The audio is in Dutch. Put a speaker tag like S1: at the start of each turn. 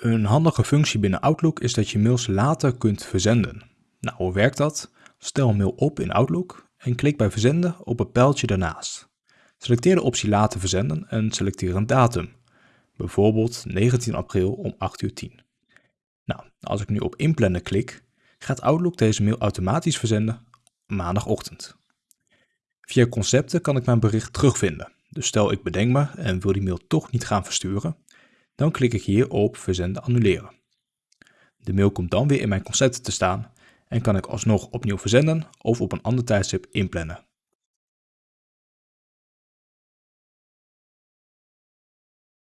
S1: Een handige functie binnen Outlook is dat je mails later kunt verzenden. Nou, hoe werkt dat? Stel een mail op in Outlook en klik bij verzenden op het pijltje daarnaast. Selecteer de optie later verzenden en selecteer een datum. Bijvoorbeeld 19 april om 8 uur 10. Nou, als ik nu op inplannen klik, gaat Outlook deze mail automatisch verzenden maandagochtend. Via concepten kan ik mijn bericht terugvinden. Dus stel ik bedenk me en wil die mail toch niet gaan versturen, dan klik ik hier op verzenden annuleren. De mail komt dan weer in mijn concepten te staan en kan ik alsnog opnieuw verzenden of op een ander tijdstip inplannen.